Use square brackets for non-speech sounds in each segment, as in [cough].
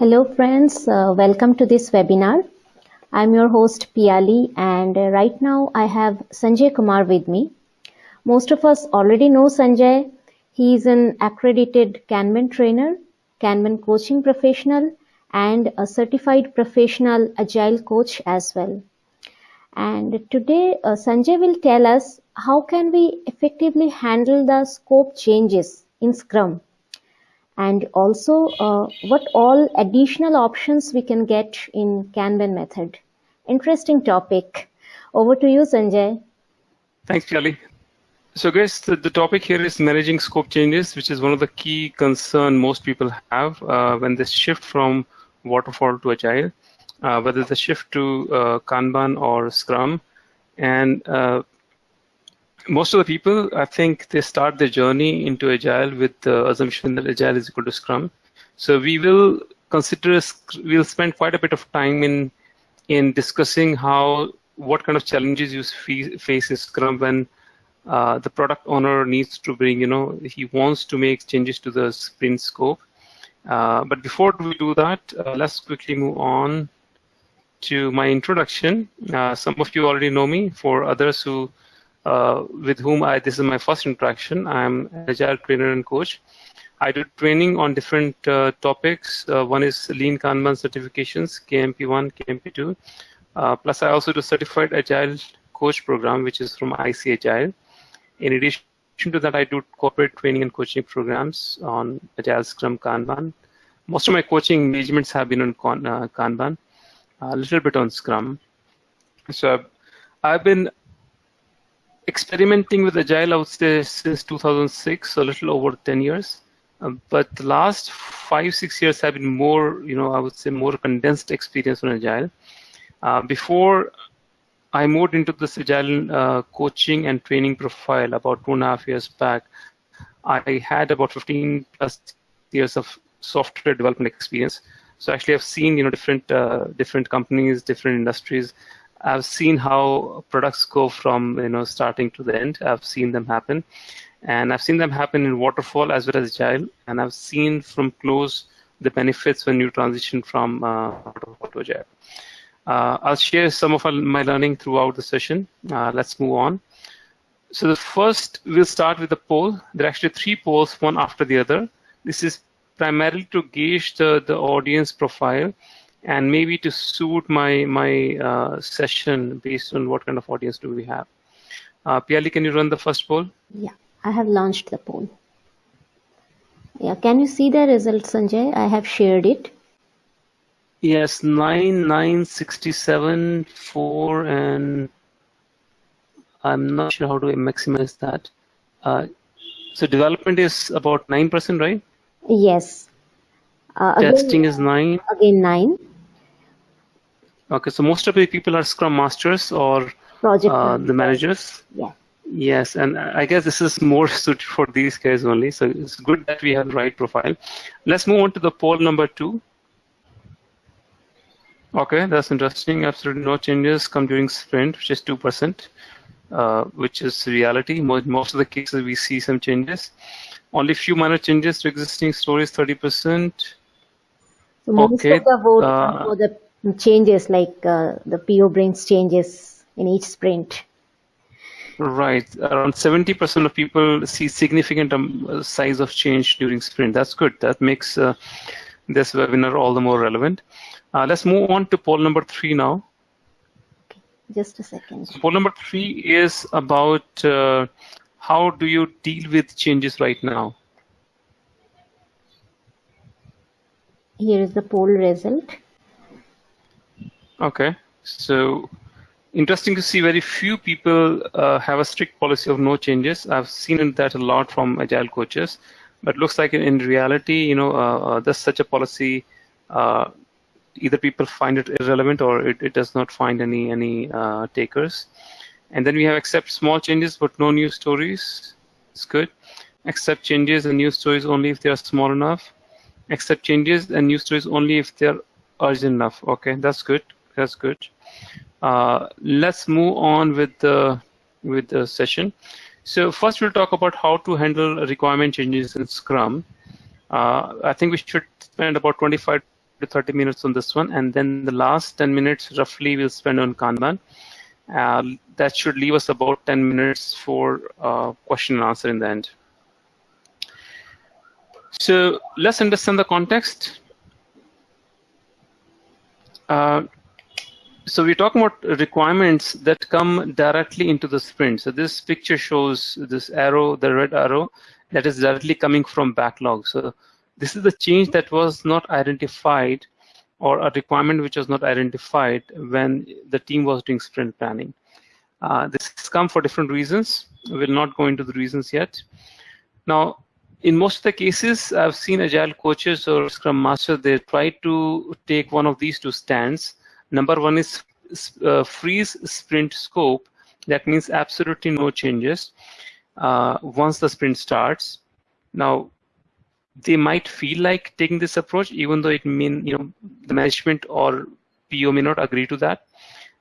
Hello friends, uh, welcome to this webinar. I'm your host Piali and uh, right now I have Sanjay Kumar with me. Most of us already know Sanjay. He is an accredited Kanban trainer, Kanban coaching professional and a certified professional agile coach as well. And today uh, Sanjay will tell us how can we effectively handle the scope changes in Scrum and also uh, what all additional options we can get in Kanban method. Interesting topic. Over to you, Sanjay. Thanks, Piali. So guys, the, the, topic here is managing scope changes, which is one of the key concern most people have uh, when they shift from waterfall to agile, uh, whether they shift to uh, Kanban or Scrum. And uh, most of the people, I think they start their journey into Agile with the assumption that Agile is equal to Scrum. So we will consider, we'll spend quite a bit of time in in discussing how, what kind of challenges you face in Scrum when uh, the product owner needs to bring, you know, he wants to make changes to the sprint scope. Uh, but before we do that, uh, let's quickly move on to my introduction. Uh, some of you already know me. For others who uh, with whom I this is my first interaction. I'm agile trainer and coach. I do training on different uh, topics. Uh, one is Lean Kanban certifications, KMP1, KMP2. Uh, plus, I also do certified agile coach program, which is from IC Agile. In addition to that, I do corporate training and coaching programs on Agile, Scrum, Kanban. Most of my coaching engagements have been on uh, Kanban, a little bit on Scrum. So I've been experimenting with Agile, I would say, since 2006, so a little over 10 years. Um, but the last five, six years have been more, you know, I would say more condensed experience on Agile. Uh, before I moved into this Agile uh, coaching and training profile about two and a half years back, I had about 15 plus years of software development experience. So actually, I've seen, you know, different uh, different companies, different industries, I've seen how products go from you know starting to the end. I've seen them happen, and I've seen them happen in waterfall as well as agile, and I've seen from close the benefits when you transition from uh, waterfall to agile. Uh, I'll share some of my learning throughout the session. Uh, let's move on. So the first, we'll start with the poll. There are actually three polls, one after the other. This is primarily to gauge the, the audience profile and maybe to suit my my uh, session based on what kind of audience do we have. Uh, Piali, can you run the first poll? Yeah, I have launched the poll. Yeah, can you see the results, Sanjay? I have shared it. Yes, 9, 9, 67, 4, and I'm not sure how to maximize that. Uh, so development is about 9%, right? Yes. Uh, Testing is 9. Again 9. Okay, so most of the people are Scrum Masters or Project uh, the managers. Yeah. Yes, and I guess this is more [laughs] suited for these guys only. So it's good that we have the right profile. Let's move on to the poll number two. Okay, that's interesting. Absolutely no changes come during sprint, which is 2%, uh, which is reality. Most, most of the cases we see some changes. Only few minor changes to existing stories, 30%. So most okay. of the vote uh, for the changes like uh, the PO brings changes in each sprint. Right, around 70% of people see significant um, size of change during sprint. That's good. That makes uh, this webinar all the more relevant. Uh, let's move on to poll number three now. Okay, just a second. So poll number three is about uh, how do you deal with changes right now? Here is the poll result. Okay, so interesting to see very few people uh, have a strict policy of no changes. I've seen that a lot from agile coaches, but looks like in, reality, you know, uh, uh, there's such a policy. Uh, either people find it irrelevant or it, it does not find any any uh, takers. And then we have accept small changes but no new stories. It's good. Accept changes and new stories only if they are small enough. Accept changes and new stories only if they're urgent enough. Okay, that's good that's good. Uh, let's move on with the with the session. So first we'll talk about how to handle requirement changes in Scrum. Uh, I think we should spend about 25 to 30 minutes on this one, and then the last 10 minutes roughly we'll spend on Kanban. Uh, that should leave us about 10 minutes for uh, question and answer in the end. So let's understand the context. Uh, so we're talking about requirements that come directly into the sprint. So this picture shows this arrow, the red arrow, that is directly coming from backlog. So this is the change that was not identified or a requirement which was not identified when the team was doing sprint planning. Uh, this has come for different reasons. We'll not go into the reasons yet. Now, in most of the cases, I've seen agile coaches or scrum master, they try to take one of these two stands. Number one is uh, freeze sprint scope. That means absolutely no changes uh, once the sprint starts. Now, they might feel like taking this approach, even though it mean you know the management or PO may not agree to that.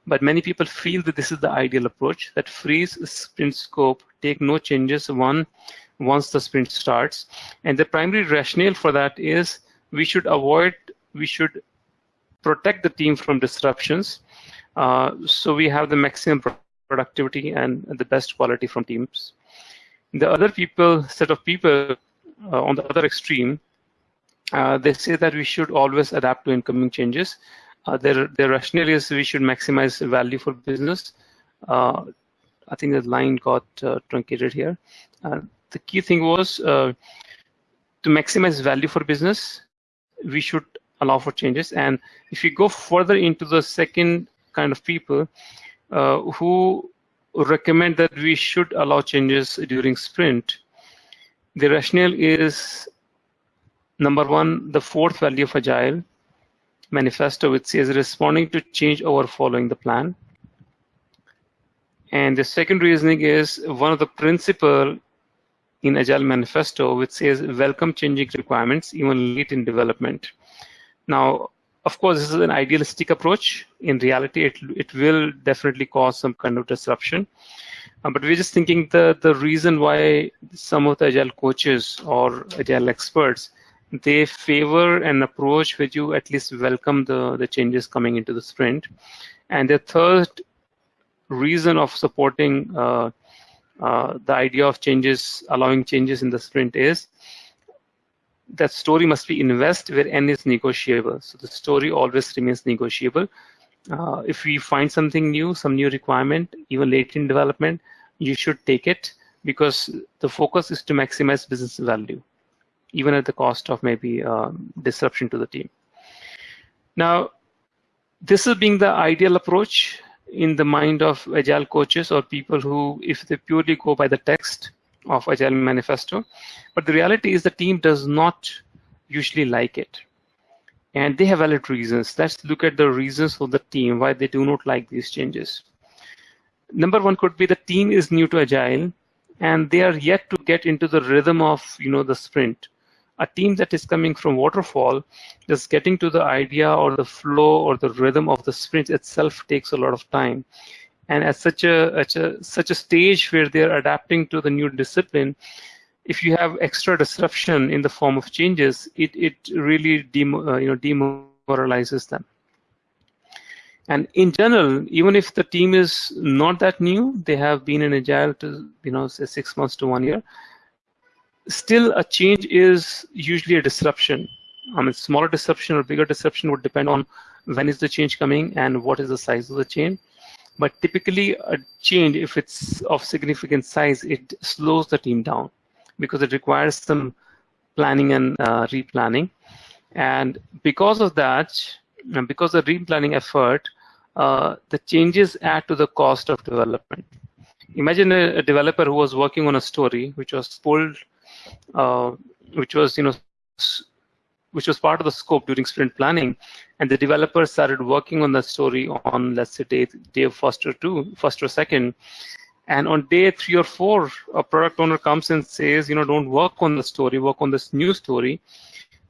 But many people feel that this is the ideal approach, that freeze sprint scope, take no changes one once the sprint starts. And the primary rationale for that is we should avoid, we should protect the team from disruptions. Uh, so we have the maximum productivity and the best quality from teams. The other people, set of people uh, on the other extreme, uh, they say that we should always adapt to incoming changes. Uh, their, their rationale is we should maximize value for business. Uh, I think the line got uh, truncated here. The key thing was to maximize value for business, we should allow for changes. And if you go further into the second kind of people uh, who recommend that we should allow changes during sprint, the rationale is number one, the fourth value of Agile manifesto, which says responding to change over following the plan. And the second reasoning is one of the principle in Agile manifesto, which says welcome changing requirements even late in development. Now, of course, this is an idealistic approach. In reality, it, it will definitely cause some kind of disruption. Uh, but we're just thinking the, the reason why some of the agile coaches or agile experts they favor an approach where you at least welcome the, the changes coming into the sprint. And the third reason of supporting uh, uh, the idea of changes, allowing changes in the sprint is that story must be invest where n is negotiable. So the story always remains negotiable. Uh, if we find something new, some new requirement, even late in development, you should take it because the focus is to maximize business value, even at the cost of maybe um, disruption to the team. Now, this is being the ideal approach in the mind of agile coaches or people who, if they purely go by the text of Agile Manifesto, but the reality is the team does not usually like it and they have valid reasons. Let's look at the reasons for the team why they do not like these changes. Number one could be the team is new to agile and they are yet to get into the rhythm of you know the sprint. A team that is coming from waterfall, just getting to the idea or the flow or the rhythm of the sprint itself takes a lot of time. And at such a, at a such a stage where they're adapting to the new discipline, if you have extra disruption in the form of changes, it, it really uh, you know, demoralizes them. And in general, even if the team is not that new, they have been in agile to you know say six months to one year. Still, a change is usually a disruption. I mean, smaller disruption or bigger disruption would depend on when is the change coming and what is the size of the change. But typically, a change, if it's of significant size, it slows the team down because it requires some planning and uh, replanning. And because of that, because of the replanning effort, uh, the changes add to the cost of development. Imagine a, a developer who was working on a story which was pulled, uh, which was you know, which was part of the scope during sprint planning, and the developers started working on the story on let's say day day first or two, first or second, and on day three or four, a product owner comes and says, you know, don't work on the story, work on this new story.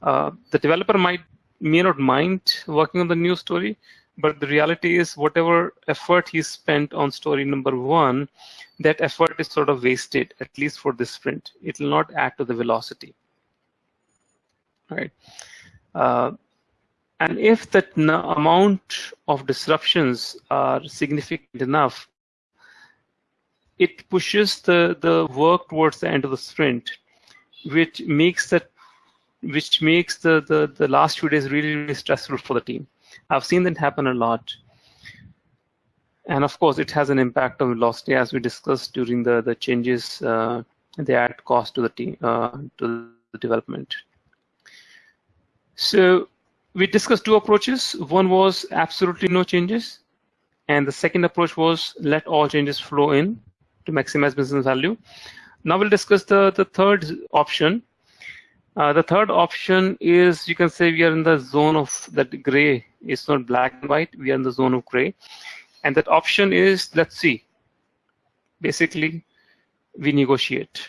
Uh, the developer might may not mind working on the new story, but the reality is whatever effort he spent on story number one, that effort is sort of wasted, at least for this sprint. It will not add to the velocity. Right. Uh, And if the amount of disruptions are significant enough, it pushes the, the work towards the end of the sprint, which makes that which makes the, the, the last few days really, really stressful for the team. I've seen that happen a lot. And of course, it has an impact on velocity as we discussed during the, the changes uh, they add cost to the team, uh, to the development. So we discussed two approaches. One was absolutely no changes. And the second approach was let all changes flow in to maximize business value. Now we'll discuss the, the third option. Uh, the third option is you can say we are in the zone of that gray. It's not black and white. We are in the zone of gray. And that option is, let's see, basically we negotiate.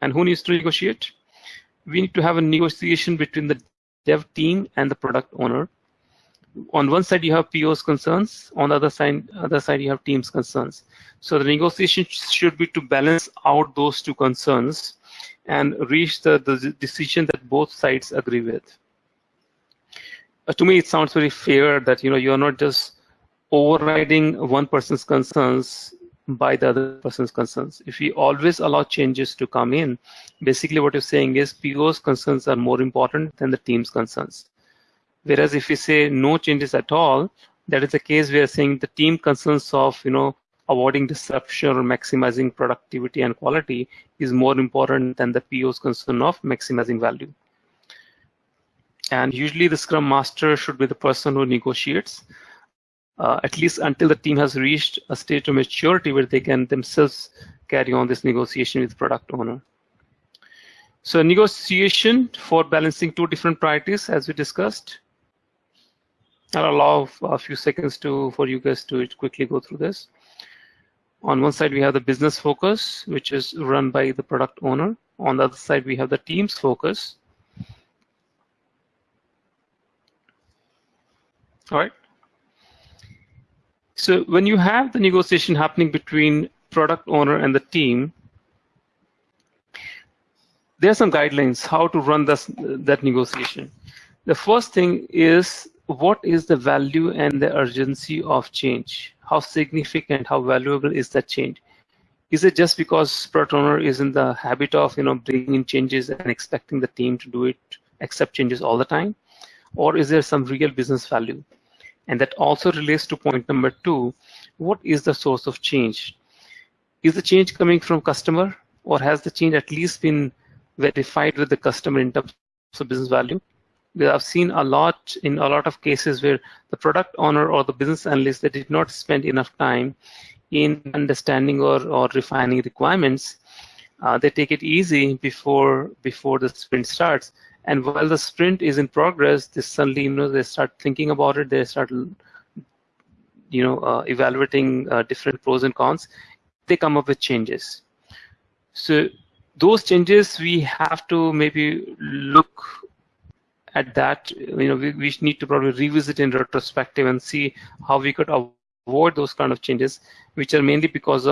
And who needs to negotiate? We need to have a negotiation between the dev team and the product owner. On one side, you have PO's concerns. On the other side, other side, you have team's concerns. So the negotiation should be to balance out those two concerns and reach the, the decision that both sides agree with. Uh, to me, it sounds very fair that you know you're not just overriding one person's concerns by the other person's concerns. If we always allow changes to come in, basically what you're saying is PO's concerns are more important than the team's concerns. Whereas if we say no changes at all, that is the case we are saying the team concerns of, you know, avoiding disruption or maximizing productivity and quality is more important than the PO's concern of maximizing value. And usually the Scrum Master should be the person who negotiates uh, at least until the team has reached a state of maturity where they can themselves carry on this negotiation with the product owner. So negotiation for balancing two different priorities, as we discussed. I'll allow a few seconds to for you guys to quickly go through this. On one side, we have the business focus, which is run by the product owner. On the other side, we have the team's focus. All right. So when you have the negotiation happening between product owner and the team, there are some guidelines how to run this, that negotiation. The first thing is what is the value and the urgency of change? How significant, how valuable is that change? Is it just because product owner is in the habit of you know bringing in changes and expecting the team to do it, accept changes all the time? Or is there some real business value? And that also relates to point number two, what is the source of change? Is the change coming from customer or has the change at least been verified with the customer in terms of business value? Because I've seen a lot in a lot of cases where the product owner or the business analyst that did not spend enough time in understanding or, or refining requirements. Uh, they take it easy before before the sprint starts and while the sprint is in progress, they suddenly, you know, they start thinking about it. They start, you know, uh, evaluating uh, different pros and cons. They come up with changes. So those changes, we have to maybe look at that. You know, we, we need to probably revisit in retrospective and see how we could avoid those kind of changes, which are mainly because of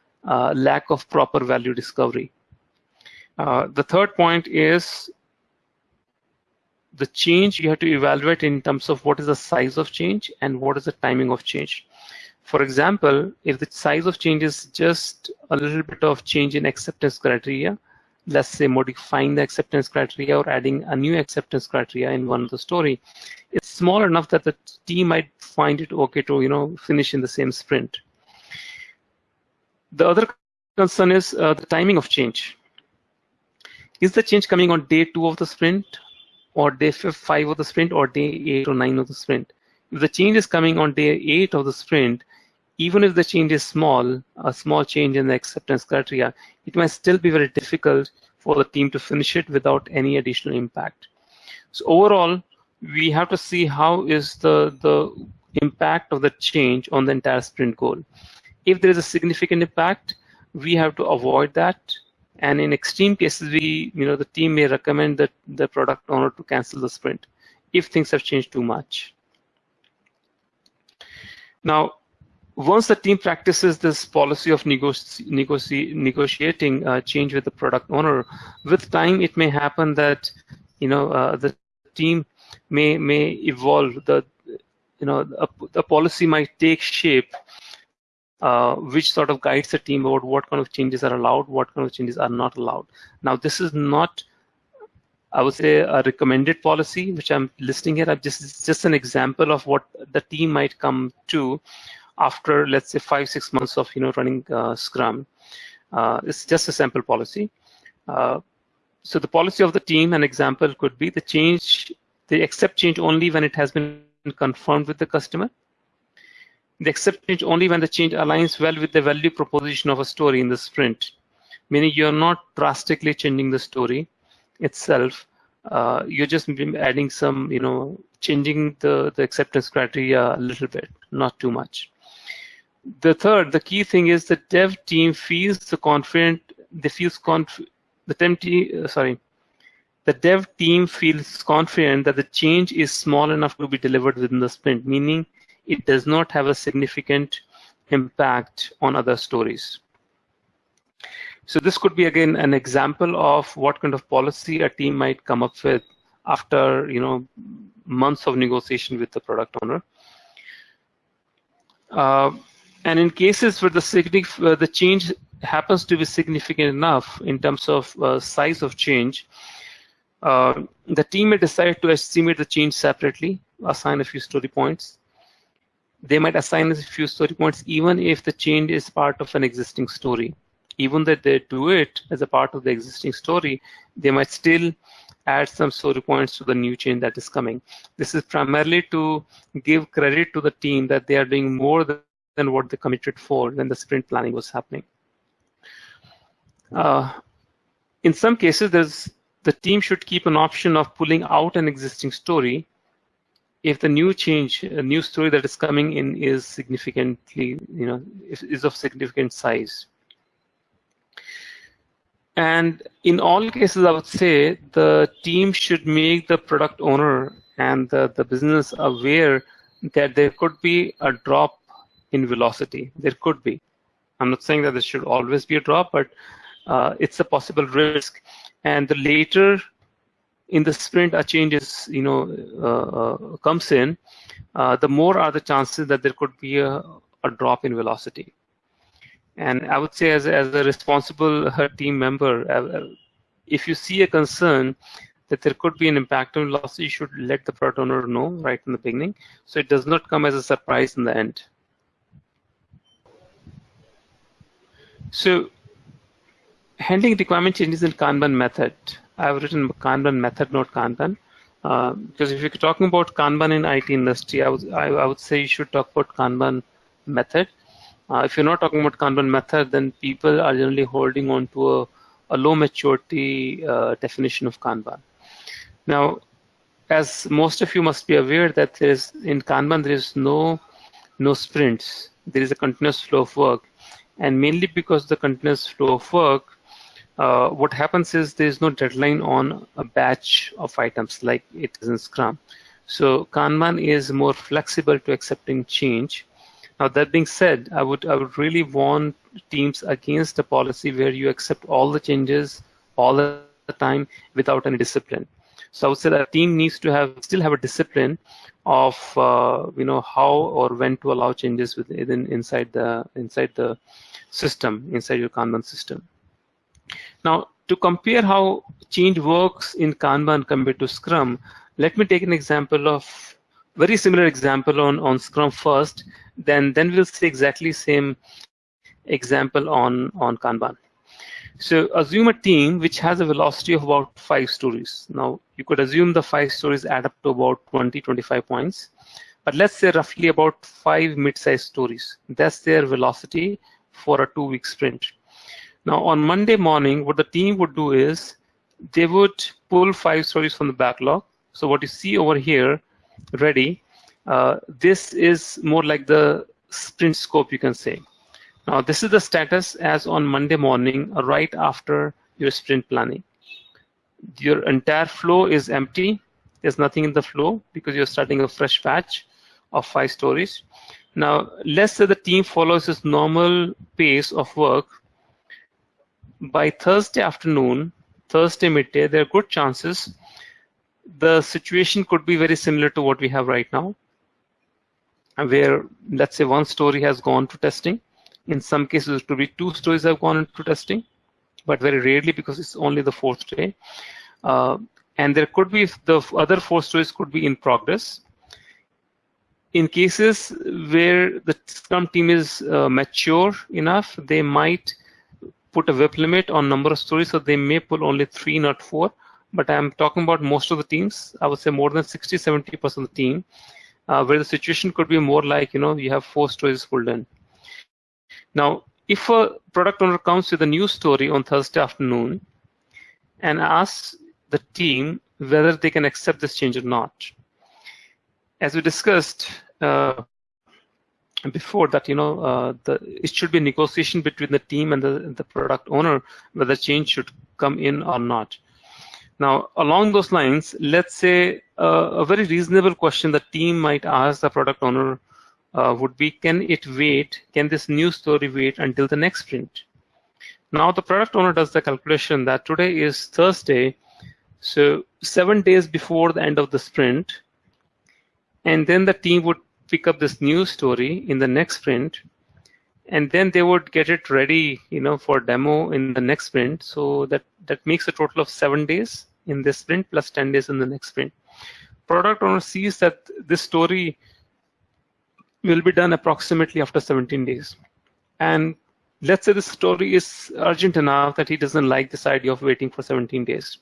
uh, lack of proper value discovery. Uh, the third point is the change you have to evaluate in terms of what is the size of change and what is the timing of change. For example, if the size of change is just a little bit of change in acceptance criteria, let's say modifying the acceptance criteria or adding a new acceptance criteria in one of the story, it's small enough that the team might find it okay to you know finish in the same sprint. The other concern is uh, the timing of change. Is the change coming on day two of the sprint or day five of the sprint or day eight or nine of the sprint. If the change is coming on day eight of the sprint, even if the change is small, a small change in the acceptance criteria, it might still be very difficult for the team to finish it without any additional impact. So overall, we have to see how is the, the impact of the change on the entire sprint goal. If there is a significant impact, we have to avoid that and in extreme cases, we, you know, the team may recommend that the product owner to cancel the sprint if things have changed too much. Now, once the team practices this policy of negoci negotiating uh, change with the product owner, with time it may happen that you know uh, the team may may evolve. The you know a, a policy might take shape uh, which sort of guides the team about what kind of changes are allowed, what kind of changes are not allowed. Now, this is not, I would say, a recommended policy, which I'm listing here. I'm just just an example of what the team might come to after, let's say, five six months of you know running uh, Scrum. Uh, it's just a sample policy. Uh, so the policy of the team, an example could be the change, they accept change only when it has been confirmed with the customer they accept change only when the change aligns well with the value proposition of a story in the sprint, meaning you're not drastically changing the story itself. Uh, you're just adding some, you know, changing the, the acceptance criteria a little bit, not too much. The third, the key thing is the dev team feels the confident, they feels conf the team, uh, sorry, the dev team feels confident that the change is small enough to be delivered within the sprint, meaning it does not have a significant impact on other stories. So this could be again an example of what kind of policy a team might come up with after you know months of negotiation with the product owner. Uh, and in cases where the, uh, the change happens to be significant enough in terms of uh, size of change, uh, the team may decide to estimate the change separately, assign a few story points, they might assign a few story points even if the change is part of an existing story. Even that they do it as a part of the existing story, they might still add some story points to the new change that is coming. This is primarily to give credit to the team that they are doing more than what they committed for when the sprint planning was happening. Uh, in some cases, there's the team should keep an option of pulling out an existing story if the new change, a new story that is coming in is significantly, you know, is of significant size. And in all cases, I would say the team should make the product owner and the, the business aware that there could be a drop in velocity. There could be. I'm not saying that there should always be a drop, but uh, it's a possible risk. And the later in the sprint a change is, you know, uh, uh, comes in, uh, the more are the chances that there could be a, a drop in velocity. And I would say as, as a responsible team member, if you see a concern that there could be an impact on velocity, you should let the product owner know right in the beginning, so it does not come as a surprise in the end. So handling requirement changes in Kanban method. I've written Kanban method, not Kanban. Uh, because if you're talking about Kanban in IT industry, I would, I, I would say you should talk about Kanban method. Uh, if you're not talking about Kanban method, then people are generally holding on to a, a low maturity uh, definition of Kanban. Now, as most of you must be aware that there is in Kanban there is no no sprints. There is a continuous flow of work, and mainly because the continuous flow of work, uh, what happens is there is no deadline on a batch of items like it is in Scrum. So Kanban is more flexible to accepting change. Now that being said, I would I would really warn teams against a policy where you accept all the changes all the time without any discipline. So I would say that a team needs to have still have a discipline of uh, you know how or when to allow changes within inside the inside the system inside your Kanban system. Now, to compare how change works in Kanban compared to Scrum, let me take an example of very similar example on, on Scrum first, then, then we'll see exactly same example on, on Kanban. So assume a team which has a velocity of about five stories. Now, you could assume the five stories add up to about 20, 25 points. But let's say roughly about five mid-sized stories. That's their velocity for a two-week sprint. Now on Monday morning, what the team would do is they would pull five stories from the backlog. So what you see over here, ready, uh, this is more like the sprint scope, you can say. Now this is the status as on Monday morning, right after your sprint planning. Your entire flow is empty. There's nothing in the flow because you're starting a fresh batch of five stories. Now, let's say the team follows this normal pace of work by Thursday afternoon, Thursday midday, there are good chances the situation could be very similar to what we have right now, where let's say one story has gone to testing. In some cases, it could be two stories have gone into testing, but very rarely because it's only the fourth day. Uh, and there could be the other four stories could be in progress. In cases where the Scrum team is uh, mature enough, they might put a WIP limit on number of stories, so they may pull only three, not four. But I'm talking about most of the teams. I would say more than 60, 70% of the team, uh, where the situation could be more like, you know, you have four stories pulled in. Now, if a product owner comes with a new story on Thursday afternoon and asks the team whether they can accept this change or not. As we discussed uh, before that, you know, uh, the, it should be a negotiation between the team and the, the product owner whether change should come in or not. Now, along those lines, let's say uh, a very reasonable question the team might ask the product owner uh, would be, can it wait, can this new story wait until the next sprint? Now, the product owner does the calculation that today is Thursday, so seven days before the end of the sprint, and then the team would pick up this new story in the next sprint, and then they would get it ready, you know, for demo in the next sprint. So that that makes a total of seven days in this sprint plus 10 days in the next sprint. Product owner sees that this story will be done approximately after 17 days. And let's say the story is urgent enough that he doesn't like this idea of waiting for 17 days.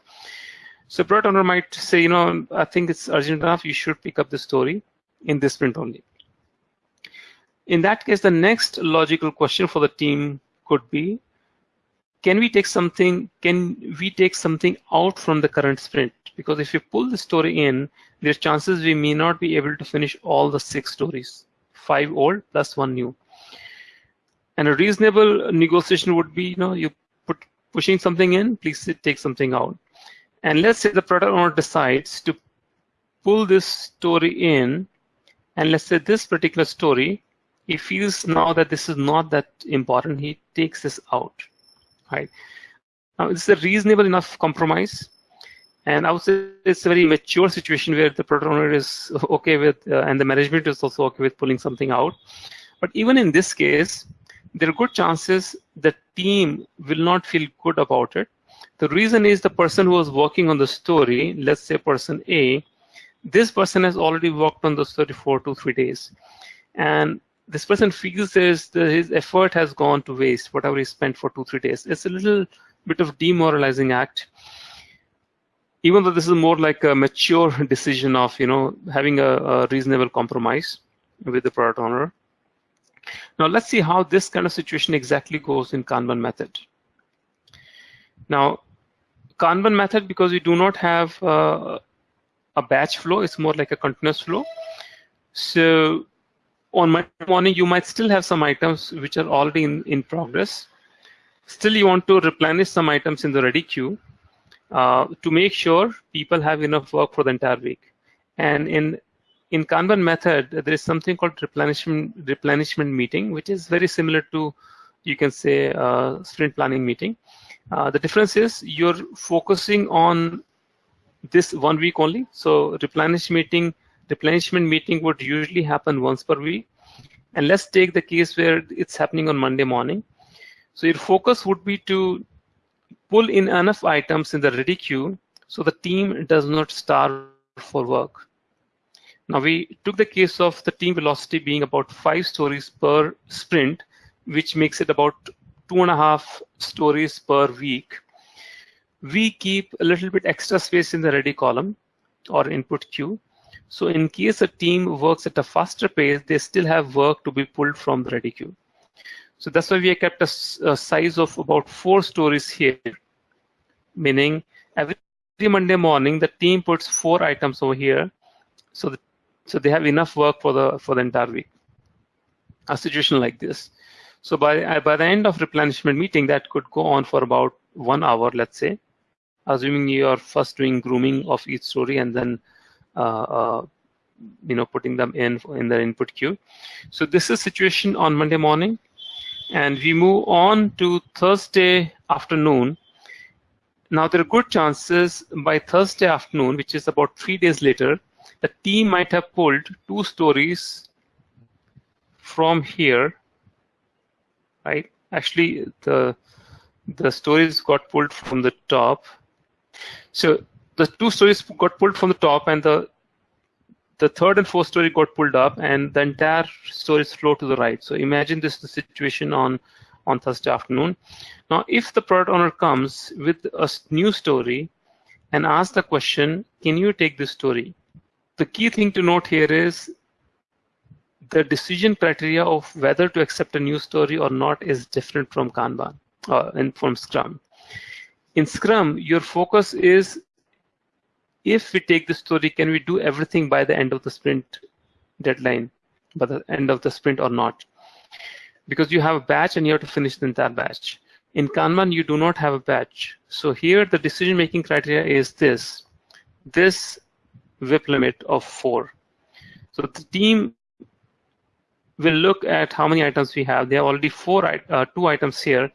So product owner might say, you know, I think it's urgent enough. You should pick up the story in this sprint only. In that case, the next logical question for the team could be, can we take something, can we take something out from the current sprint? Because if you pull the story in, there's chances we may not be able to finish all the six stories, five old plus one new. And a reasonable negotiation would be, you know, you put pushing something in, please take something out. And let's say the product owner decides to pull this story in, and let's say this particular story, he feels now that this is not that important, he takes this out, right? Now, it's a reasonable enough compromise. And I would say it's a very mature situation where the product owner is [laughs] okay with, uh, and the management is also okay with pulling something out. But even in this case, there are good chances the team will not feel good about it the reason is the person who was working on the story, let's say person A, this person has already worked on those 34 to three days. And this person feels his, his effort has gone to waste, whatever he spent for two, three days. It's a little bit of demoralizing act. Even though this is more like a mature [laughs] decision of, you know, having a, a reasonable compromise with the product owner. Now let's see how this kind of situation exactly goes in Kanban method. Now, Kanban method, because we do not have uh, a batch flow, it's more like a continuous flow. So on Monday morning, you might still have some items which are already in, in progress. Still, you want to replenish some items in the ready queue uh, to make sure people have enough work for the entire week. And in in Kanban method, there is something called replenishment replenishment meeting, which is very similar to, you can say, uh, sprint planning meeting. Uh, the difference is you're focusing on this one week only. So replenish meeting, replenishment meeting would usually happen once per week. And let's take the case where it's happening on Monday morning. So your focus would be to pull in enough items in the ready queue so the team does not starve for work. Now we took the case of the team velocity being about five stories per sprint, which makes it about two and a half stories per week, we keep a little bit extra space in the ready column or input queue. So in case a team works at a faster pace, they still have work to be pulled from the ready queue. So that's why we kept a, a size of about four stories here, meaning every Monday morning, the team puts four items over here. So, the, so they have enough work for the, for the entire week. A situation like this. So by, by the end of replenishment meeting, that could go on for about one hour, let's say, assuming you're first doing grooming of each story and then uh, uh, you know putting them in in the input queue. So this is situation on Monday morning, and we move on to Thursday afternoon. Now, there are good chances by Thursday afternoon, which is about three days later, the team might have pulled two stories from here, right? Actually, the the stories got pulled from the top. So the two stories got pulled from the top, and the the third and fourth story got pulled up, and the entire stories flow to the right. So imagine this situation on on Thursday afternoon. Now, if the product owner comes with a new story and asks the question, can you take this story? The key thing to note here is the decision criteria of whether to accept a new story or not is different from Kanban uh, and from Scrum. In Scrum, your focus is if we take the story, can we do everything by the end of the sprint deadline, by the end of the sprint or not? Because you have a batch and you have to finish the entire batch. In Kanban, you do not have a batch. So here the decision-making criteria is this, this WIP limit of four. So the team will look at how many items we have. There are already four, uh, two items here,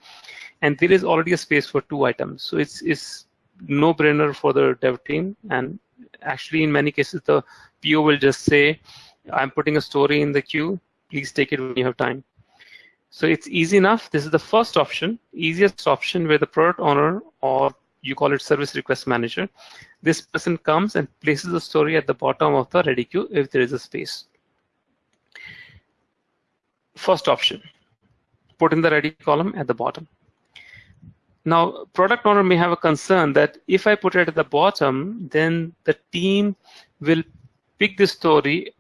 and there is already a space for two items. So it's, it's no-brainer for the dev team. And actually, in many cases, the PO will just say, I'm putting a story in the queue. Please take it when you have time. So it's easy enough. This is the first option, easiest option where the product owner or you call it service request manager. This person comes and places the story at the bottom of the ready queue if there is a space. First option, put in the ready column at the bottom. Now, product owner may have a concern that if I put it at the bottom, then the team will pick this story.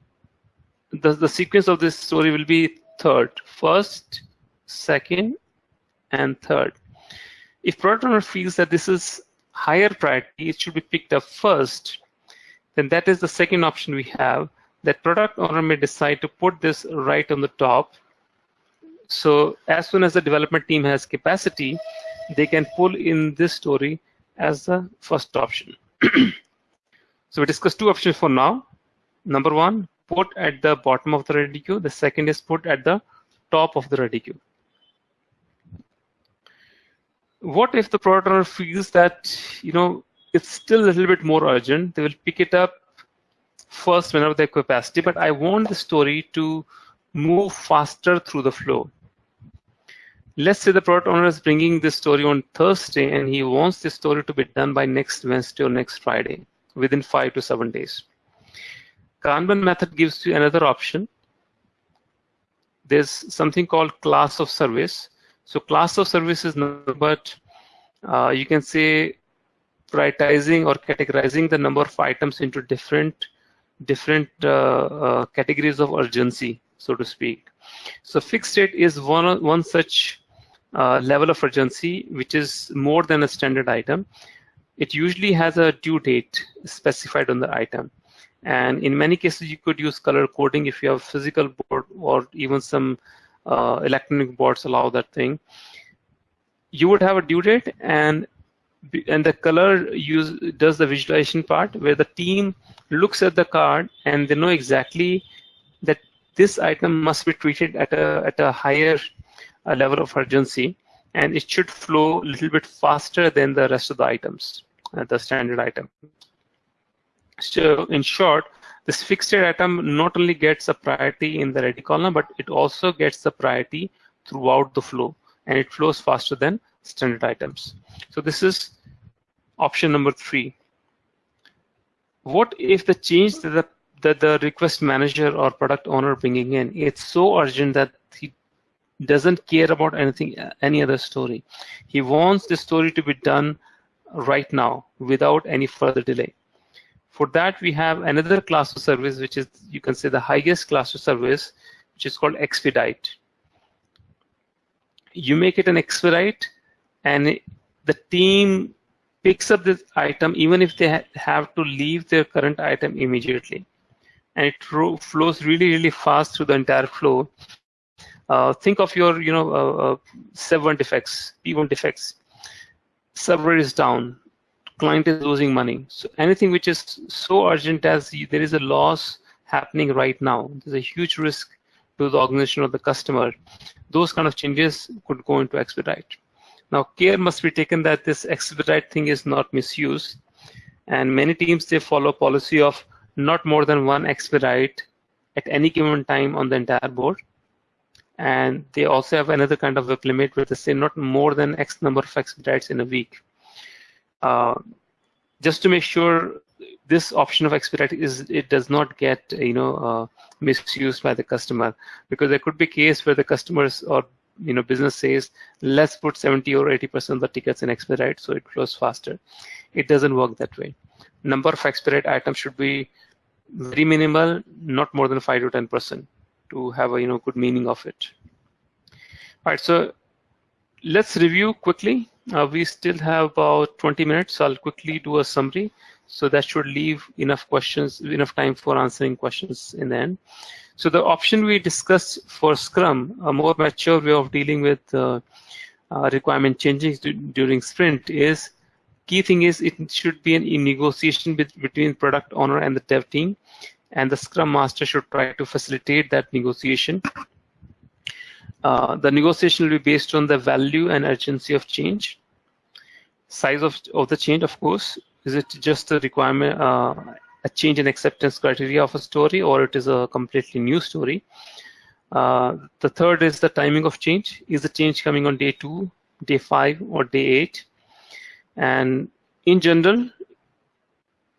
The, the sequence of this story will be third, first, second, and third. If product owner feels that this is higher priority, it should be picked up first, then that is the second option we have, that product owner may decide to put this right on the top. So as soon as the development team has capacity, they can pull in this story as the first option. [clears throat] so we discussed two options for now. Number one, put at the bottom of the ready queue. The second is put at the top of the ready queue. What if the product owner feels that, you know, it's still a little bit more urgent? They will pick it up first whenever they have capacity, but I want the story to move faster through the flow let's say the product owner is bringing this story on Thursday and he wants this story to be done by next Wednesday or next Friday within five to seven days. Kanban method gives you another option. There's something called class of service. So class of service is nothing but uh, you can say prioritizing or categorizing the number of items into different different uh, uh, categories of urgency, so to speak. So fixed date is one one such level of urgency, which is more than a standard item. It usually has a due date specified on the item. And in many cases, you could use color coding if you have physical board or even some uh, electronic boards allow that thing. You would have a due date and and the color use does the visualization part where the team looks at the card and they know exactly that this item must be treated at a at a higher a level of urgency and it should flow a little bit faster than the rest of the items, uh, the standard item. So in short, this fixed item not only gets a priority in the ready column, but it also gets the priority throughout the flow and it flows faster than standard items. So this is option number three. What if the change that the, that the request manager or product owner bringing in, it's so urgent that he doesn't care about anything, any other story. He wants the story to be done right now without any further delay. For that, we have another class of service, which is, you can say, the highest class of service, which is called expedite. You make it an expedite, and the team picks up this item even if they ha have to leave their current item immediately. And it flows really, really fast through the entire flow uh, think of your, you know, uh, uh seven defects, P1 defects. Server is down, client is losing money. So anything which is so urgent as there is a loss happening right now, there's a huge risk to the organization or the customer. Those kind of changes could go into expedite. Now, care must be taken that this expedite thing is not misused. And many teams, they follow policy of not more than one expedite at any given time on the entire board. And they also have another kind of WIP limit where they say not more than X number of expedites in a week. Uh, just to make sure this option of expedite is it does not get you know uh, misused by the customer. Because there could be case where the customers or you know business says let's put 70 or 80 percent of the tickets in expedite so it flows faster. It doesn't work that way. Number of expedite items should be very minimal not more than 5 to 10 percent to have a you know good meaning of it all right so let's review quickly uh, we still have about 20 minutes so i'll quickly do a summary so that should leave enough questions, enough time for answering questions in the end. So the option we discussed for Scrum, a more mature way of dealing with uh, uh, requirement changes during sprint is, key thing is it should be an in negotiation with, between product owner and the dev team. And the Scrum Master should try to facilitate that negotiation. Uh, the negotiation will be based on the value and urgency of change, size of, of the change, of course, is it just a requirement, uh, a change in acceptance criteria of a story, or it is a completely new story? Uh, the third is the timing of change. Is the change coming on day two, day five, or day eight? And in general,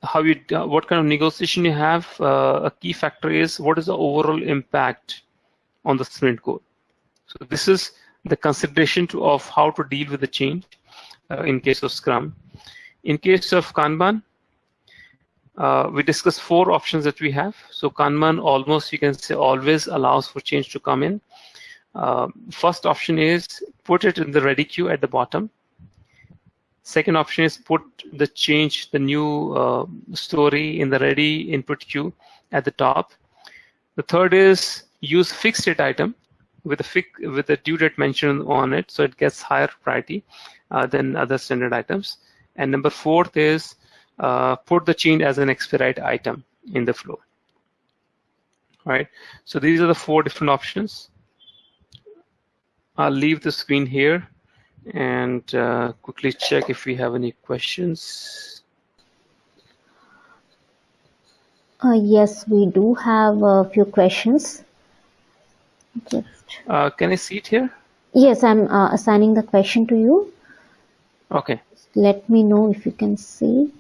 how you uh, what kind of negotiation you have, uh, a key factor is what is the overall impact on the sprint goal. So this is the consideration to, of how to deal with the change uh, in case of Scrum. In case of Kanban, uh, we discussed four options that we have. So Kanban almost, you can say, always allows for change to come in. Uh, first option is put it in the ready queue at the bottom. Second option is put the change, the new uh, story in the ready input queue at the top. The third is use fixed date item with a with a due date mentioned on it, so it gets higher priority uh, than other standard items. And number fourth is uh, put the change as an expedite item in the flow. All right, so these are the four different options. I'll leave the screen here and uh, quickly check if we have any questions. Uh, yes, we do have a few questions. Just. Uh, can I see it here? Yes, I'm uh, assigning the question to you. Okay let me know if you can see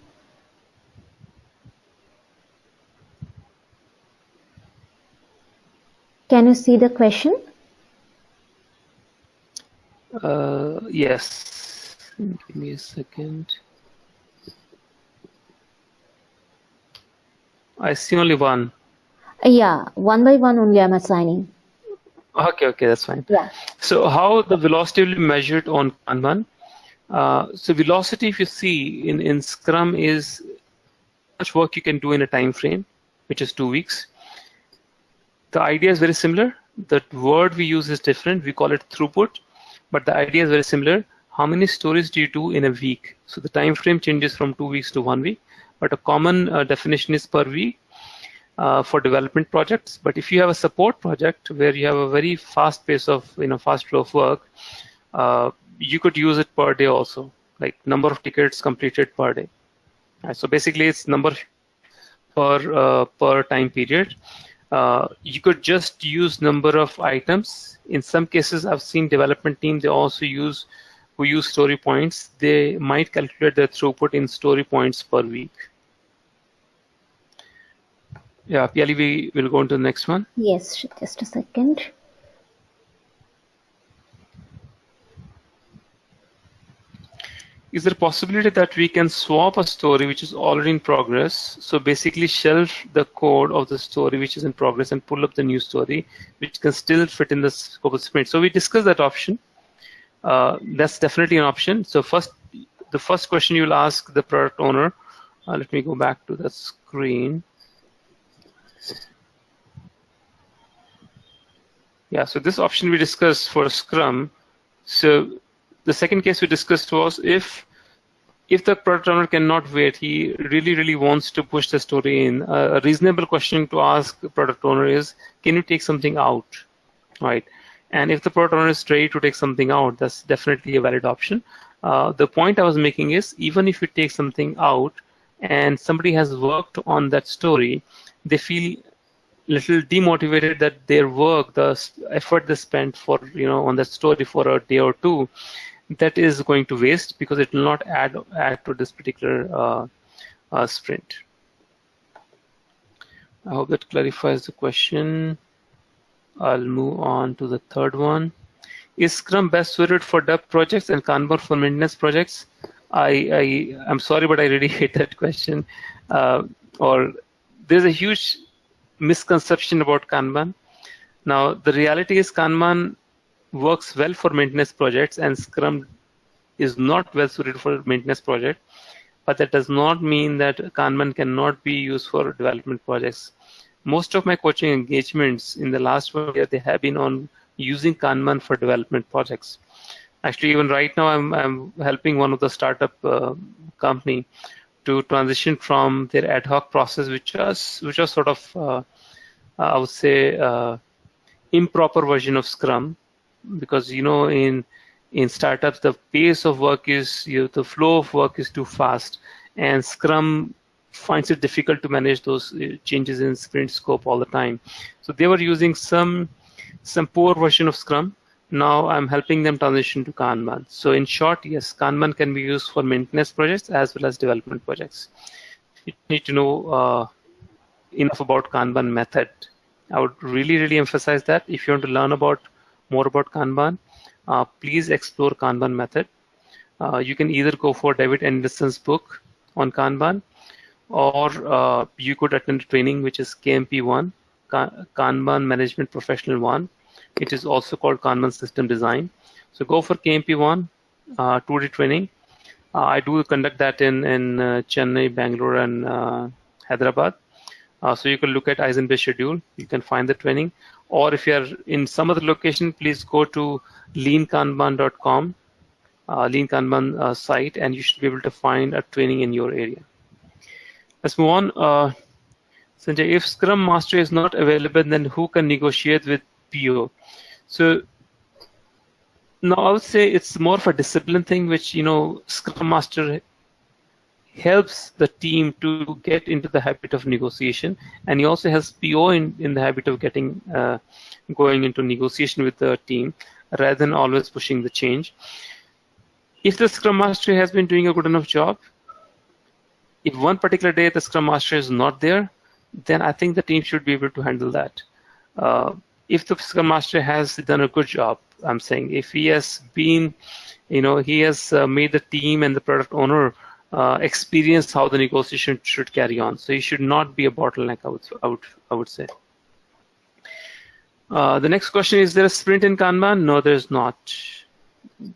can you see the question uh, yes. Give me a second. I see only one. Yeah one by one only I'm assigning. Okay okay that's fine. Yeah. So how the velocity will be measured on Kanban uh, so velocity, if you see in, in Scrum is how much work you can do in a time frame, which is two weeks. The idea is very similar. The word we use is different. We call it throughput, but the idea is very similar. How many stories do you do in a week? So the time frame changes from two weeks to one week, but a common uh, definition is per week uh, for development projects. But if you have a support project where you have a very fast pace of, you know, fast flow of work, uh, you could use it per day also, like number of tickets completed per day. Right, so basically, it's number per uh, per time period. Uh, you could just use number of items. In some cases, I've seen development team they also use who use story points. They might calculate their throughput in story points per week. Yeah, Piali, we will go on to the next one. Yes, just a second. Is there a possibility that we can swap a story which is already in progress? So basically shelve the code of the story which is in progress and pull up the new story, which can still fit in the scope of sprint. So we discussed that option. Uh, that's definitely an option. So first, the first question you'll ask the product owner, uh, let me go back to the screen. Yeah, so this option we discussed for Scrum. So the second case we discussed was if if the product owner cannot wait, he really, really wants to push the story in. A reasonable question to ask the product owner is, can you take something out, right? And if the product owner is ready to take something out, that's definitely a valid option. Uh, the point I was making is even if you take something out and somebody has worked on that story, they feel little demotivated that their work, the effort they spent for you know on that story for a day or two, that is going to waste because it will not add add to this particular uh, uh, sprint. I hope that clarifies the question. I'll move on to the third one. Is Scrum best suited for dev projects and Kanban for maintenance projects? I, I I'm sorry, but I really [laughs] hate that question. Uh, or there's a huge misconception about Kanban. Now the reality is Kanban works well for maintenance projects and Scrum is not well suited for maintenance project, but that does not mean that Kanban cannot be used for development projects most of my coaching engagements in the last one year, they have been on using Kanban for development projects. Actually, even right now, I'm, I'm helping one of the startup uh, company to transition from their ad hoc process, which was which was sort of, uh, I would say, uh, improper version of Scrum, because you know in in startups the pace of work is you know, the flow of work is too fast, and Scrum finds it difficult to manage those uh, changes in sprint scope all the time. So they were using some some poor version of Scrum. Now I'm helping them transition to Kanban. So in short, yes, Kanban can be used for maintenance projects as well as development projects. You need to know uh, enough about Kanban method. I would really, really emphasize that. If you want to learn about more about Kanban, uh, please explore Kanban method. Uh, you can either go for David Anderson's book on Kanban or uh, you could attend training which is KMP1, Kanban Management Professional 1. It is also called Kanban System Design. So go for KMP1, uh, 2D training. Uh, I do conduct that in, in uh, Chennai, Bangalore, and uh, Hyderabad. So you can look at iZenBridge schedule. You can find the training. Or if you're in some other location, please go to leankanban.com, uh, Lean Kanban site, and you should be able to find a training in your area. Let's move on. Uh, Sanjay, if Scrum Master is not available, then who can negotiate with PO? So now I would say it's more of a discipline thing, which you know Scrum Master helps the team to get into the habit of negotiation, and he also has PO in, in the habit of getting uh, going into negotiation with the team rather than always pushing the change. If the Scrum Master has been doing a good enough job, if one particular day the Scrum Master is not there, then I think the team should be able to handle that. Uh, if the Scrum Master has done a good job, I'm saying if he has been, you know, he has uh, made the team and the product owner uh, experience how the negotiation should carry on. So he should not be a bottleneck. I would, I would, I would say. Uh, the next question is: There a sprint in Kanban? No, there is not.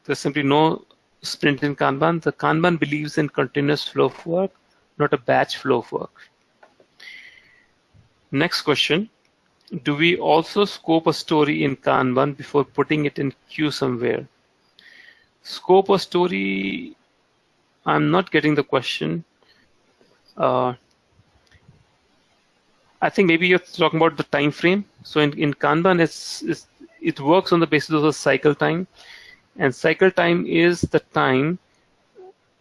There's simply no sprint in Kanban. The Kanban believes in continuous flow of work not a batch flow of work. Next question. Do we also scope a story in Kanban before putting it in queue somewhere? Scope a story, I'm not getting the question. Uh, I think maybe you're talking about the time frame. So in, in Kanban, it's, it's, it works on the basis of the cycle time. And cycle time is the time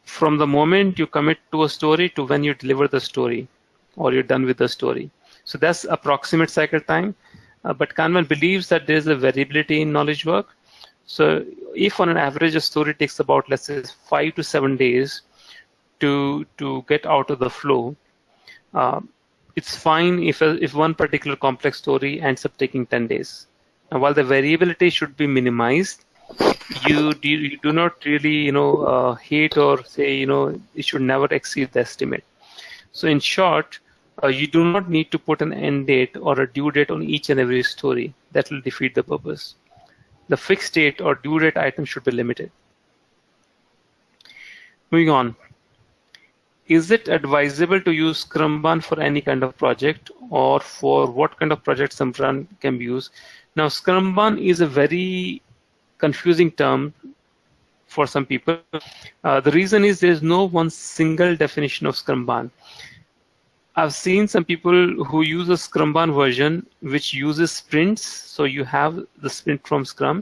from the moment you commit to a story to when you deliver the story or you're done with the story. So that's approximate cycle time. Uh, but Kanban believes that there's a variability in knowledge work. So if on an average a story takes about, let's say, five to seven days to, to get out of the flow, uh, it's fine if, a, if one particular complex story ends up taking 10 days. And while the variability should be minimized, you do, you do not really you know uh, hate or say you know it should never exceed the estimate. So in short uh, you do not need to put an end date or a due date on each and every story. That will defeat the purpose the fixed date or due date item should be limited moving on is it advisable to use Scrumban for any kind of project or for what kind of project Scrumban can be used? Now, Scrumban is a very confusing term for some people. Uh, the reason is there's no one single definition of Scrumban. I've seen some people who use a Scrumban version which uses sprints. So you have the sprint from Scrum,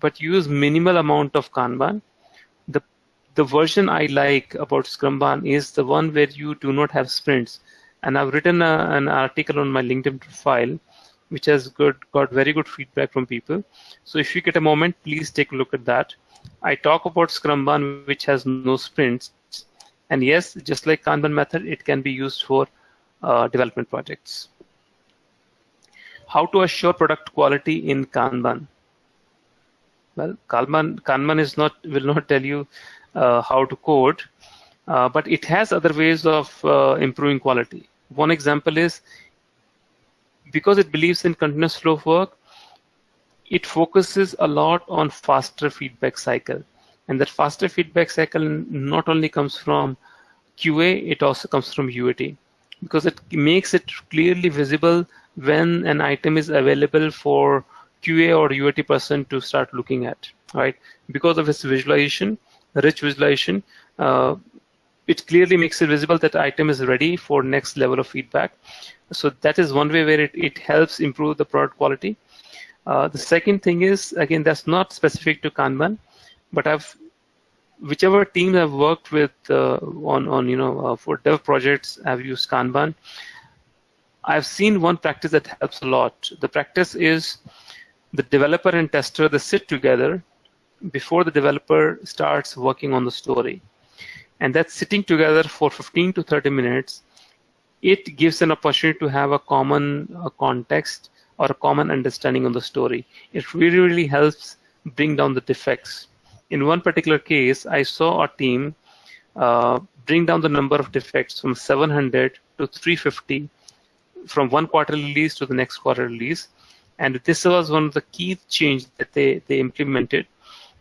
but use minimal amount of Kanban. The the version I like about Scrumban is the one where you do not have sprints. And I've written a, an article on my LinkedIn profile, which has good, got very good feedback from people. So if you get a moment, please take a look at that. I talk about Scrumban, which has no sprints. And yes, just like Kanban method, it can be used for uh, development projects. How to assure product quality in Kanban? Well, Kanban, Kanban is not will not tell you uh, how to code, uh, but it has other ways of uh, improving quality. One example is because it believes in continuous flow of work, it focuses a lot on faster feedback cycle. And that faster feedback cycle not only comes from QA, it also comes from UAT because it makes it clearly visible when an item is available for QA or UAT person to start looking at, right? Because of its visualization, rich visualization, uh, it clearly makes it visible that item is ready for next level of feedback. So that is one way where it, it helps improve the product quality. Uh, the second thing is, again, that's not specific to Kanban, but I've whichever teams I've worked with uh, on on you know uh, for dev projects, I've used Kanban. I've seen one practice that helps a lot. The practice is the developer and tester they sit together before the developer starts working on the story, and that sitting together for 15 to 30 minutes, it gives an opportunity to have a common uh, context or a common understanding of the story. It really really helps bring down the defects in one particular case, I saw a team uh, bring down the number of defects from 700 to 350 from one quarter release to the next quarter release. And this was one of the key change that they, they implemented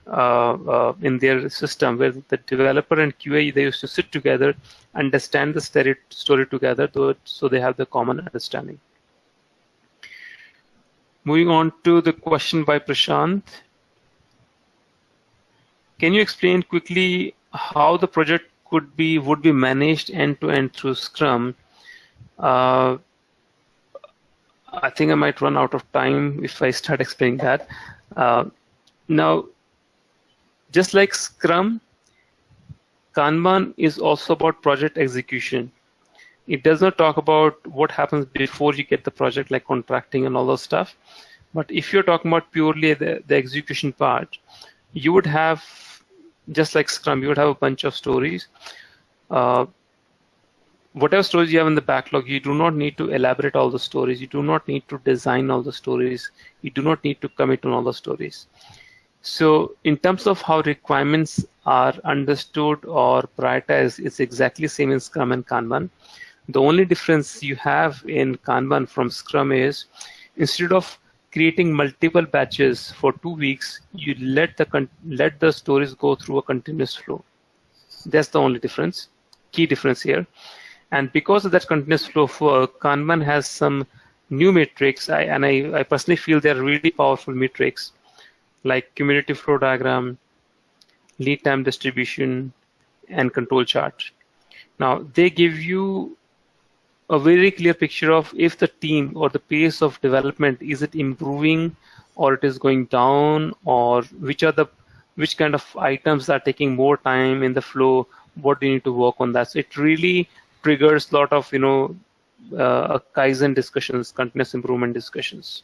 uh, uh, in their system where the developer and QA, they used to sit together, understand the story together so they have the common understanding. Moving on to the question by Prashant. Can you explain quickly how the project could be would be managed end to end through Scrum? Uh, I think I might run out of time if I start explaining that. Uh, now, just like Scrum, Kanban is also about project execution. It does not talk about what happens before you get the project, like contracting and all those stuff. But if you're talking about purely the, the execution part, you would have just like Scrum, you would have a bunch of stories. Uh, whatever stories you have in the backlog, you do not need to elaborate all the stories. You do not need to design all the stories. You do not need to commit on all the stories. So in terms of how requirements are understood or prioritized, it's exactly same in Scrum and Kanban. The only difference you have in Kanban from Scrum is instead of creating multiple batches for two weeks, you let the let the stories go through a continuous flow. That's the only difference, key difference here. And because of that continuous flow for Kanban has some new metrics, I, and I, I personally feel they're really powerful metrics, like cumulative flow diagram, lead time distribution, and control chart. Now they give you a very clear picture of if the team or the pace of development is it improving or it is going down or which are the which kind of items are taking more time in the flow what do you need to work on that? So it really triggers a lot of you know uh, kaizen discussions continuous improvement discussions.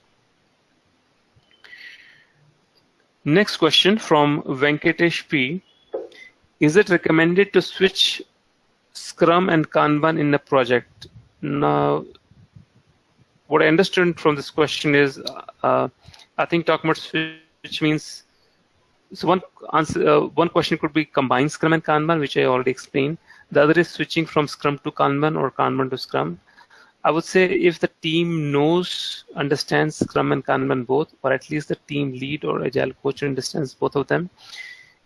Next question from venkatesh p. Is it recommended to switch scrum and kanban in a project now, what I understand from this question is, uh, I think talking about switch means, so one answer, uh, one question could be combine Scrum and Kanban, which I already explained. The other is switching from Scrum to Kanban or Kanban to Scrum. I would say if the team knows, understands Scrum and Kanban both, or at least the team lead or agile coach understands both of them,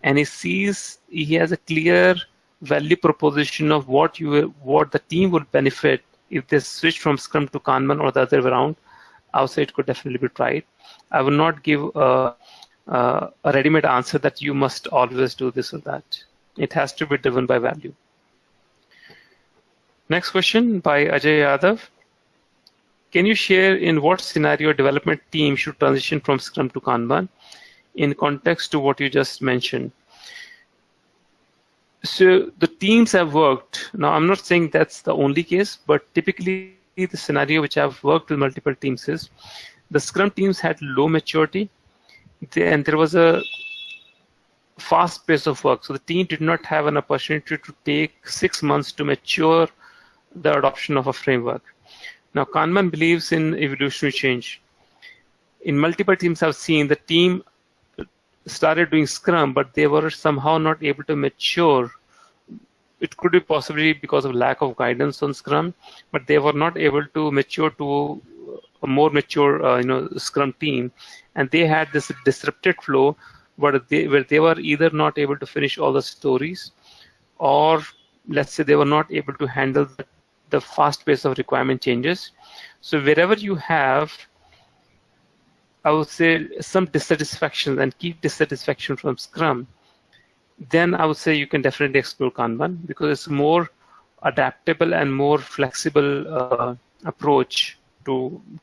and he sees he has a clear value proposition of what you what the team would benefit if they switch from Scrum to Kanban or the other way around, I would say it could definitely be tried. I will not give a, a, a ready-made answer that you must always do this or that. It has to be driven by value. Next question by Ajay Yadav. Can you share in what scenario a development team should transition from Scrum to Kanban in context to what you just mentioned? So the teams have worked. Now, I'm not saying that's the only case, but typically the scenario which I've worked with multiple teams is the Scrum teams had low maturity and there was a fast pace of work. So the team did not have an opportunity to take six months to mature the adoption of a framework. Now, Kanban believes in evolutionary change. In multiple teams, I've seen the team started doing Scrum, but they were somehow not able to mature. It could be possibly because of lack of guidance on Scrum, but they were not able to mature to a more mature, uh, you know, Scrum team, and they had this disrupted flow where they where they were either not able to finish all the stories, or let's say they were not able to handle the the fast pace of requirement changes. So wherever you have, I would say some dissatisfaction and keep dissatisfaction from Scrum, then I would say you can definitely explore Kanban because it's more adaptable and more flexible uh, approach to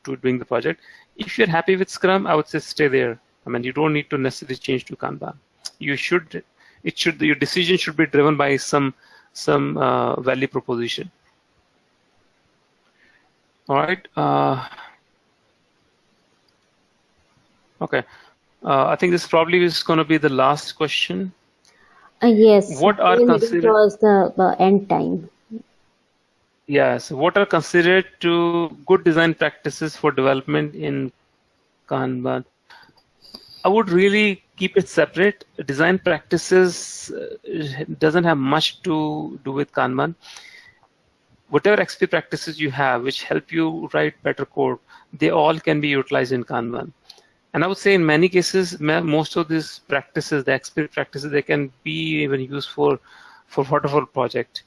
to doing the project. If you're happy with Scrum, I would say stay there. I mean, you don't need to necessarily change to Kanban. You should, it should, your decision should be driven by some some uh, value proposition. All right. Uh, okay. Uh, I think this probably is going to be the last question. Uh, yes. What are considered? It was the, the end time. Yes. What are considered to good design practices for development in Kanban? I would really keep it separate. Design practices uh, doesn't have much to do with Kanban whatever XP practices you have which help you write better code, they all can be utilized in Kanban. And I would say in many cases, most of these practices, the XP practices, they can be even used for, waterfall project.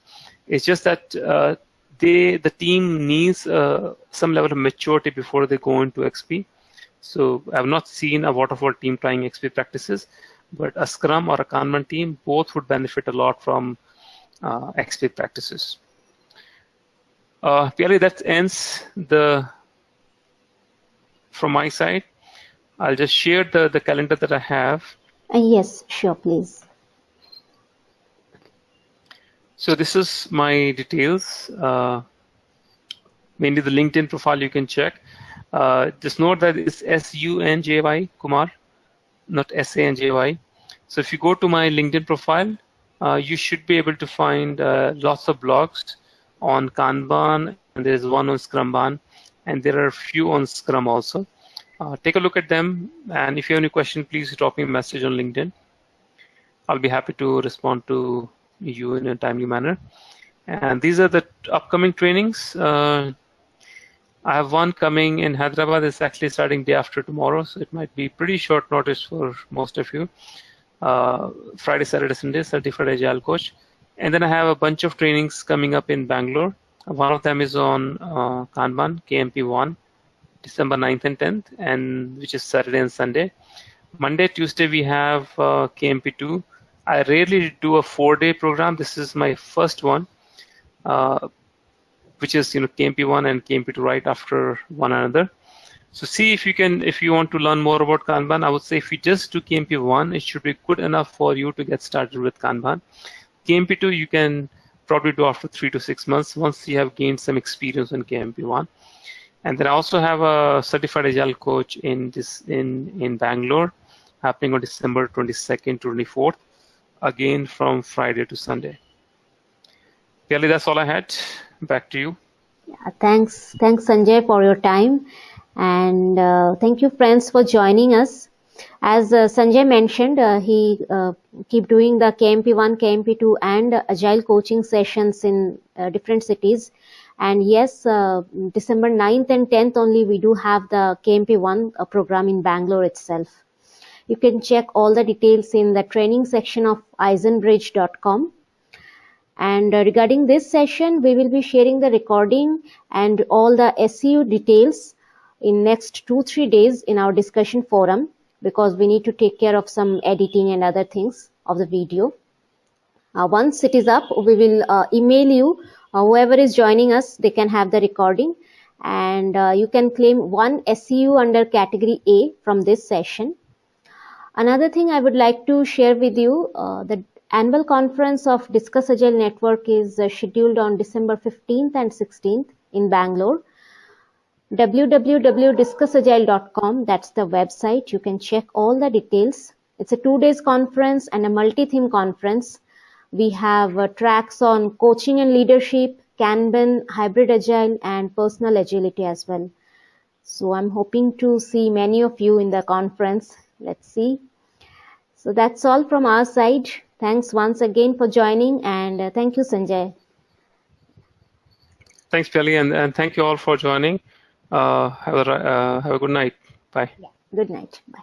It's just that uh, they, the team needs uh, some level of maturity before they go into XP. So I've not seen a waterfall team trying XP practices, but a Scrum or a Kanban team, both would benefit a lot from uh, XP practices. Uh, that ends the from my side. I'll just share the, the calendar that I have. Uh, yes, sure, please. So this is my details. Uh, mainly the LinkedIn profile you can check. Uh, just note that it's S-U-N-J-Y, Kumar, not S-A-N-J-Y. So if you go to my LinkedIn profile, uh, you should be able to find uh, lots of blogs on Kanban, and there's one on Scrumban, and there are a few on Scrum also. Uh, take a look at them, and if you have any question, please drop me a message on LinkedIn. I'll be happy to respond to you in a timely manner. And these are the upcoming trainings. Uh, I have one coming in Hyderabad. It's actually starting day after tomorrow, so it might be pretty short notice for most of you. Uh, Friday, Saturday, Sunday, Certified Agile Coach. And then I have a bunch of trainings coming up in Bangalore. One of them is on uh, Kanban, KMP1, December 9th and 10th, and which is Saturday and Sunday. Monday, Tuesday, we have uh, KMP2. I rarely do a four-day program. This is my first one, uh, which is you know KMP1 and KMP2 right after one another. So see if you can, if you want to learn more about Kanban, I would say if you just do KMP1, it should be good enough for you to get started with Kanban. KMP2 you can probably do after three to six months once you have gained some experience on KMP1. And then I also have a certified agile coach in this in in Bangalore, happening on December 22nd to 24th, again from Friday to Sunday. Kelly, that's all I had. Back to you. Yeah, thanks, thanks Sanjay for your time, and uh, thank you friends for joining us. As uh, Sanjay mentioned, uh, he uh, keep doing the KMP1, KMP2 and agile coaching sessions in different cities. And yes, December 9th and 10th only we do have the KMP1 program in Bangalore itself. You can check all the details in the training section of izenbridge.com. And regarding this session, we will be sharing the recording and all the SEU details in next two, three days in our discussion forum because we need to take care of some editing and other things of the video. Uh, once it is up, we will uh, email you Uh, whoever is joining us, they can have the recording and uh, you can claim one SEU under category A from this session. Another thing I would like to share with you, uh, the annual conference of Discuss Agile Network is uh, scheduled on December 15th and 16th in Bangalore. www.discussagile.com, that's the website. You can check all the details. It's a two days conference and a multi-theme conference. We have uh, tracks on coaching and leadership, Kanban, hybrid agile, and personal agility as well. So I'm hoping to see many of you in the conference. Let's see. So that's all from our side. Thanks once again for joining and uh, thank you, Sanjay. Thanks, Piali, and, and thank you all for joining. Uh, have, a, uh, have a good night. Bye. Yeah. Good night. Bye.